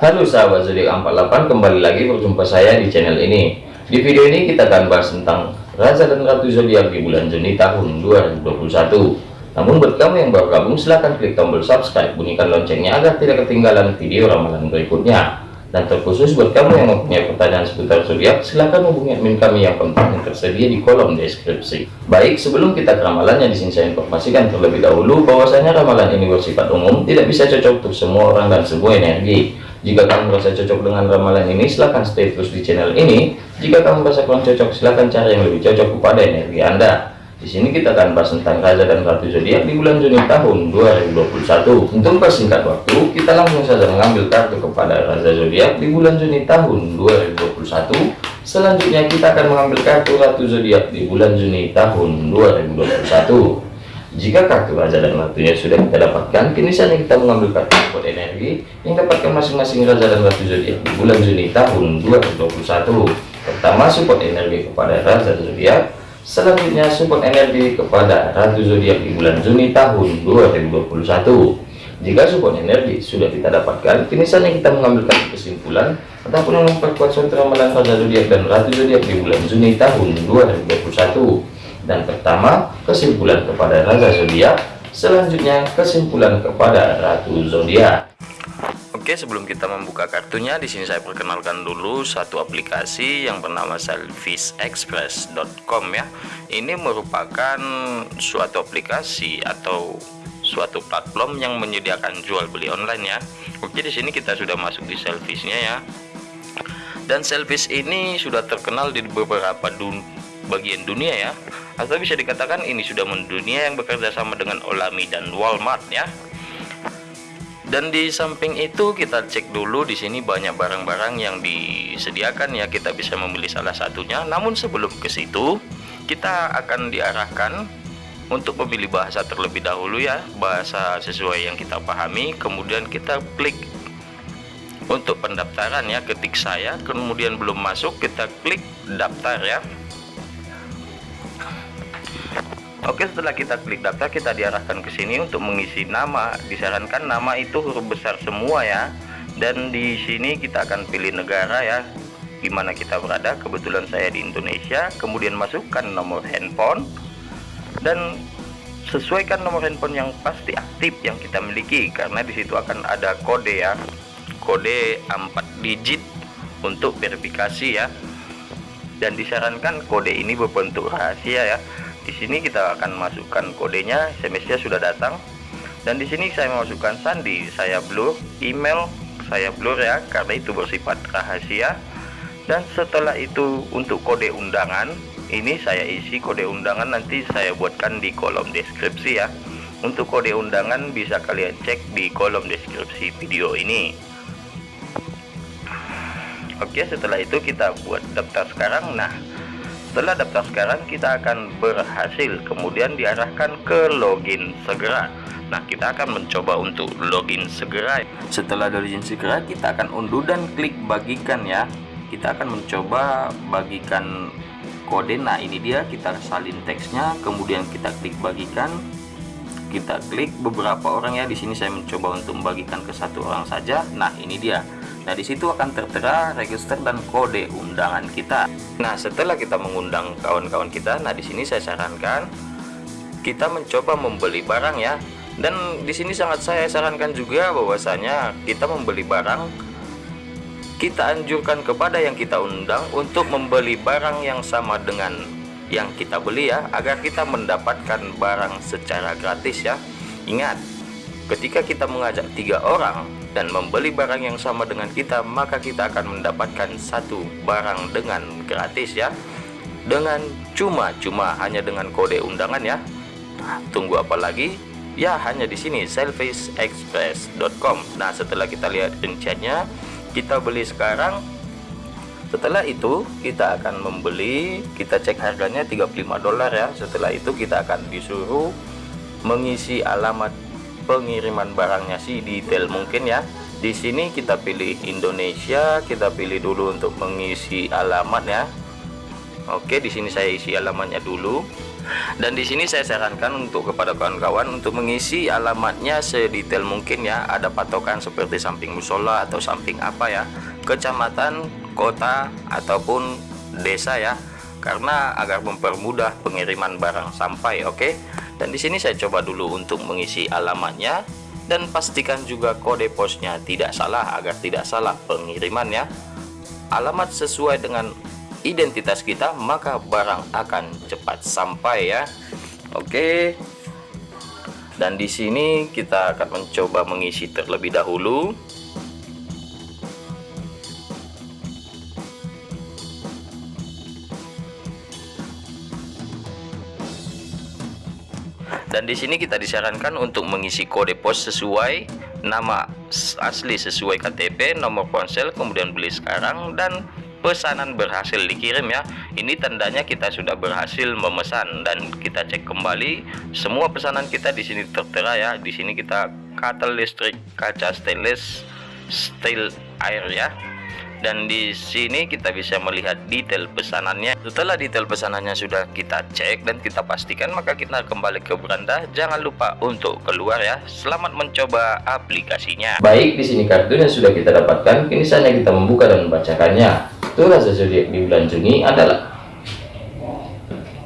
Halo sahabat zodiak 48 kembali lagi berjumpa saya di channel ini. Di video ini kita akan bahas tentang Raja dan Ratu zodiak di bulan Juni tahun 2021 namun buat kamu yang baru gabung silahkan klik tombol subscribe bunyikan loncengnya agar tidak ketinggalan video ramalan berikutnya. Dan terkhusus buat kamu yang mempunyai pertanyaan seputar zodiak silahkan hubungi admin kami yang kontak yang tersedia di kolom deskripsi. Baik sebelum kita ke ramalannya di sini saya informasikan terlebih dahulu bahwasanya ramalan ini bersifat umum tidak bisa cocok untuk semua orang dan semua energi jika kamu merasa cocok dengan ramalan ini silahkan stay terus di channel ini jika kamu merasa kurang cocok silahkan cari yang lebih cocok kepada energi anda di sini kita akan bahas tentang Raja dan Ratu Zodiak di bulan Juni tahun 2021. Untuk persingkat waktu, kita langsung saja mengambil kartu kepada Raja Zodiak di bulan Juni tahun 2021. Selanjutnya kita akan mengambil kartu Ratu Zodiak di bulan Juni tahun 2021. Jika kartu Raja dan Ratunya sudah kita dapatkan, kini saatnya kita mengambil kartu support energi yang dapatkan masing-masing Raja dan Ratu Zodiak di bulan Juni tahun 2021. Pertama, support energi kepada Raja Zodiak Selanjutnya support energi kepada Ratu Zodiak di bulan Juni tahun 2021. Jika support energi sudah kita dapatkan, kini saatnya kita mengambil kesimpulan ataupun memperkuat suatu ramalan Raja Zodiak dan Ratu Zodiak di bulan Juni tahun 2021. Dan pertama, kesimpulan kepada Raja Zodiak, selanjutnya kesimpulan kepada Ratu Zodiak. Oke, sebelum kita membuka kartunya, di sini saya perkenalkan dulu satu aplikasi yang bernama selfishexpress.com ya. Ini merupakan suatu aplikasi atau suatu platform yang menyediakan jual beli online ya. Oke, di sini kita sudah masuk di Selfish-nya ya. Dan Selfish ini sudah terkenal di beberapa dun bagian dunia ya. Atau bisa dikatakan ini sudah mendunia yang bekerja sama dengan Olami dan Walmart ya. Dan di samping itu kita cek dulu di sini banyak barang-barang yang disediakan ya. Kita bisa memilih salah satunya. Namun sebelum ke situ kita akan diarahkan untuk memilih bahasa terlebih dahulu ya. Bahasa sesuai yang kita pahami. Kemudian kita klik untuk pendaftaran ya. Ketik saya. Kemudian belum masuk kita klik daftar ya Oke setelah kita klik daftar kita diarahkan ke sini untuk mengisi nama. Disarankan nama itu huruf besar semua ya. Dan di sini kita akan pilih negara ya di mana kita berada. Kebetulan saya di Indonesia. Kemudian masukkan nomor handphone. Dan sesuaikan nomor handphone yang pasti aktif yang kita miliki karena di situ akan ada kode ya. Kode 4 digit untuk verifikasi ya. Dan disarankan kode ini berbentuk rahasia ya di sini kita akan masukkan kodenya. SMS-nya sudah datang. Dan di sini saya masukkan sandi saya blur email saya blur ya karena itu bersifat rahasia. Dan setelah itu untuk kode undangan ini saya isi kode undangan nanti saya buatkan di kolom deskripsi ya. Untuk kode undangan bisa kalian cek di kolom deskripsi video ini. Oke setelah itu kita buat daftar sekarang. Nah setelah daftar sekarang kita akan berhasil. Kemudian diarahkan ke login segera. Nah kita akan mencoba untuk login segera. Setelah login segera kita akan unduh dan klik bagikan ya. Kita akan mencoba bagikan kode. Nah ini dia. Kita salin teksnya. Kemudian kita klik bagikan kita klik beberapa orang ya di sini saya mencoba untuk membagikan ke satu orang saja nah ini dia Nah di situ akan tertera register dan kode undangan kita. Nah setelah kita mengundang kawan-kawan kita, nah di sini saya sarankan kita mencoba membeli barang ya. Dan di sini sangat saya sarankan juga bahwasanya kita membeli barang kita anjurkan kepada yang kita undang untuk membeli barang yang sama dengan yang kita beli ya agar kita mendapatkan barang secara gratis ya. Ingat ketika kita mengajak tiga orang dan membeli barang yang sama dengan kita maka kita akan mendapatkan satu barang dengan gratis ya. Dengan cuma-cuma hanya dengan kode undangan ya. Nah, tunggu apa lagi? Ya hanya di sini selfishexpress.com nah setelah kita lihat rinciannya kita beli sekarang setelah itu kita akan membeli kita cek harganya 35 dolar ya. Setelah itu kita akan disuruh mengisi alamat pengiriman barangnya sih detail mungkin ya. Di sini kita pilih Indonesia kita pilih dulu untuk mengisi alamat ya. Oke di sini saya isi alamatnya dulu. Dan di sini saya sarankan untuk kepada kawan-kawan untuk mengisi alamatnya sedetail mungkin ya. Ada patokan seperti samping musola atau samping apa ya. Kecamatan kota ataupun desa ya karena agar mempermudah pengiriman barang sampai oke? Okay? dan di sini saya coba dulu untuk mengisi alamatnya dan pastikan juga kode posnya tidak salah agar tidak salah pengirimannya alamat sesuai dengan identitas kita maka barang akan cepat sampai ya. Oke? Dan di sini kita akan mencoba mengisi terlebih dahulu dan di sini kita disarankan untuk mengisi kode pos sesuai nama asli sesuai KTP nomor ponsel kemudian beli sekarang dan pesanan berhasil dikirim ya. Ini tandanya kita sudah berhasil memesan dan kita cek kembali. Semua pesanan kita di sini tertera ya. Di sini kita katal listrik kaca stainless steel air ya dan di sini kita bisa melihat detail pesanannya. Setelah detail pesanannya sudah kita cek dan kita pastikan maka kita kembali ke beranda. Jangan lupa untuk keluar ya. Selamat mencoba aplikasinya. Baik di sini kartu yang sudah kita dapatkan. Kini saatnya kita membuka dan membacakannya. Tuh rasa zodiak di bulan Juni adalah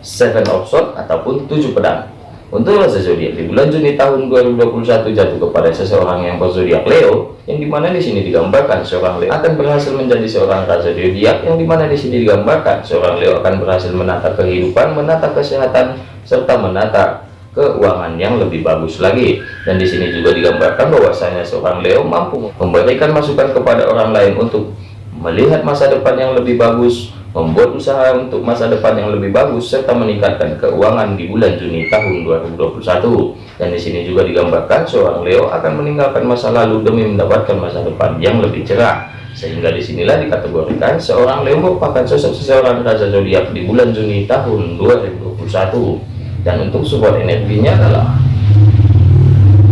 seven of swords ataupun tujuh pedang untuk rasa zodiak di bulan Juni tahun 2021 jatuh kepada seseorang yang berzodiak Leo, yang di mana di sini digambarkan seorang Leo akan berhasil menjadi seorang rasa zodiak, yang di mana di sini digambarkan seorang Leo akan berhasil menata kehidupan, menata kesehatan, serta menata keuangan yang lebih bagus lagi. Dan di sini juga digambarkan bahwasanya seorang Leo mampu memberikan masukan kepada orang lain untuk melihat masa depan yang lebih bagus, membuat usaha untuk masa depan yang lebih bagus serta meningkatkan keuangan di bulan Juni tahun 2021 dan di sini juga digambarkan seorang Leo akan meninggalkan masa lalu demi mendapatkan masa depan yang lebih cerah. Sehingga di sinilah dikategorikan seorang Leo merupakan sosok seseorang raja zodiak di bulan Juni tahun 2021 dan untuk support energinya adalah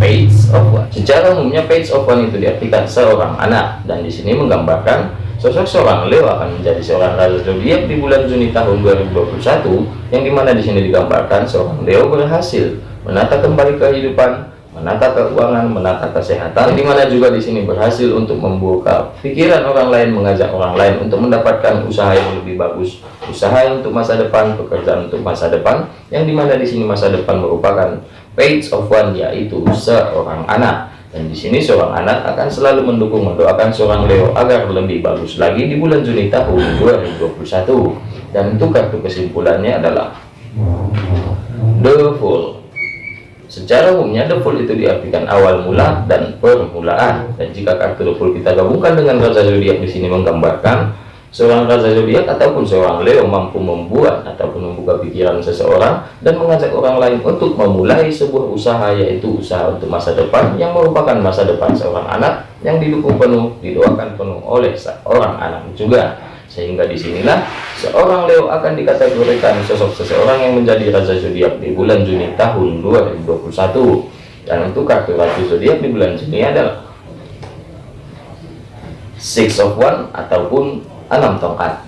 page of one secara umumnya page of one itu diartikan seorang anak. Dan di sini menggambarkan Sosok seorang Leo akan menjadi seorang raja zodiak di bulan Juni tahun 2021 yang di mana di sini digambarkan seorang Leo berhasil menata kembali kehidupan, menata keuangan, menata kesehatan, yang di mana juga di sini berhasil untuk membuka pikiran orang lain, mengajak orang lain untuk mendapatkan usaha yang lebih bagus, usaha untuk masa depan, pekerjaan untuk masa depan, yang di mana di sini masa depan merupakan page of one yaitu seorang anak dan di sini seorang anak akan selalu mendukung mendoakan seorang Leo agar lebih bagus lagi di bulan Juni tahun 2021 dan untuk kartu kesimpulannya adalah The Fool. Secara umumnya The Fool itu diartikan awal mula dan permulaan. Dan jika kartu The Fool kita gabungkan dengan Raja Zodiak di sini menggambarkan Seorang raja zodiak ataupun seorang Leo mampu membuat ataupun membuka pikiran seseorang dan mengajak orang lain untuk memulai sebuah usaha yaitu usaha untuk masa depan yang merupakan masa depan seorang anak yang didukung penuh, didoakan penuh oleh seorang anak juga. Sehingga di sinilah seorang Leo akan dikategorikan sosok seseorang yang menjadi raja zodiak di bulan Juni tahun 2021. Dan untuk kartu ratu zodiak di bulan Juni adalah Six of One ataupun enam tongkat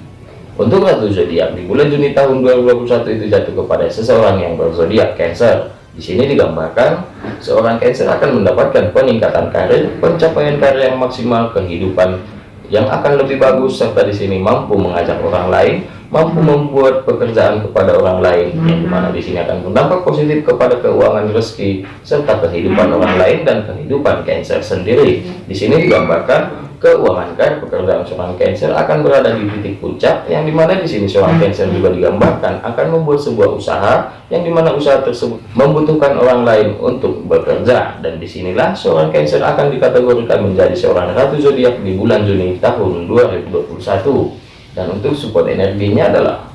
untuk ratu zodiak di bulan Juni tahun 2021 itu jatuh kepada seseorang yang berzodiak Cancer. Di sini digambarkan seorang Cancer akan mendapatkan peningkatan karir, pencapaian karir yang maksimal, kehidupan yang akan lebih bagus serta di sini mampu mengajak orang lain mampu membuat pekerjaan kepada orang lain yang di mana di sini akan berdampak positif kepada keuangan rezeki serta kehidupan orang lain dan kehidupan Cancer sendiri. Di sini digambarkan keuangan kan pekerjaan seorang Cancer akan berada di titik puncak yang di mana di sini seorang Cancer juga digambarkan akan membuat sebuah usaha yang di mana usaha tersebut membutuhkan orang lain untuk bekerja. Dan di sinilah seorang Cancer akan dikategorikan menjadi seorang ratu zodiak di bulan Juni tahun 2021 dan untuk support energinya adalah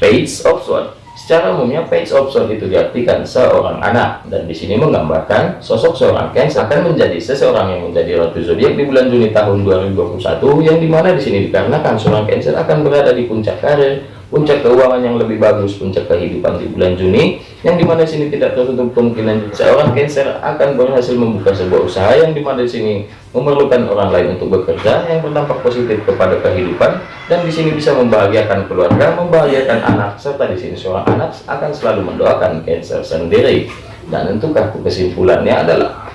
Page of Swords Secara umumnya page of sword itu diartikan seorang anak. Dan di sini menggambarkan sosok seorang Cancer akan menjadi seseorang yang menjadi ratu zodiak di bulan Juni tahun 2021 yang di mana di sini dikarenakan seorang Cancer akan berada di puncak karir, puncak keuangan yang lebih bagus, puncak kehidupan di bulan Juni, yang di mana sini tidak tertutup kemungkinan seorang Cancer akan berhasil membuka sebuah usaha yang di mana di sini memerlukan orang lain untuk bekerja yang berdampak positif kepada kehidupan dan di sini bisa membahagiakan keluarga, membahagiakan anak serta di sini seorang anak akan selalu mendoakan Cancer sendiri. Dan untuk kartu kesimpulannya adalah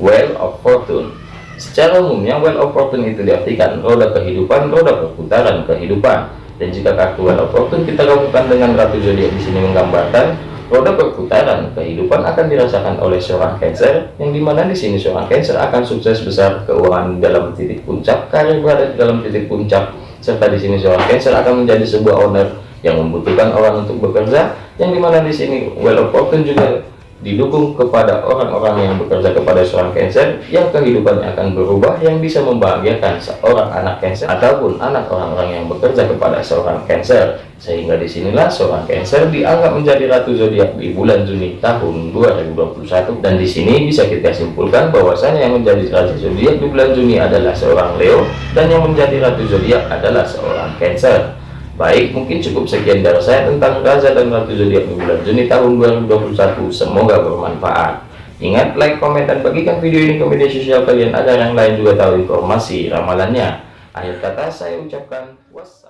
Well of Fortune Secara umumnya well of fortune itu diartikan roda kehidupan, roda perputaran kehidupan. Dan jika kartu well of fortune kita gabungkan dengan ratu zodiak di sini menggambarkan roda perputaran kehidupan akan dirasakan oleh seorang Cancer, yang di mana di sini seorang Cancer akan sukses besar keuangan dalam titik puncak, karir berada dalam titik puncak, serta di sini seorang Cancer akan menjadi sebuah owner yang membutuhkan orang untuk bekerja, yang di mana di sini well of fortune juga didukung kepada orang-orang yang bekerja kepada seorang Cancer yang kehidupannya akan berubah yang bisa membahagiakan seorang anak Cancer ataupun anak orang-orang yang bekerja kepada seorang Cancer sehingga di sinilah seorang Cancer dianggap menjadi ratu zodiak di bulan Juni tahun 2021 dan di sini bisa kita simpulkan bahwasanya yang menjadi ratu zodiak di bulan Juni adalah seorang Leo dan yang menjadi ratu zodiak adalah seorang Cancer Baik, mungkin cukup sekian dari saya tentang Raza dan Ratu Zodiak di bulan Juni tahun 2021. Semoga bermanfaat. Ingat, like, komen, dan bagikan video ini ke media sosial kalian agar yang lain juga tahu informasi ramalannya. Akhir kata saya ucapkan wassalam.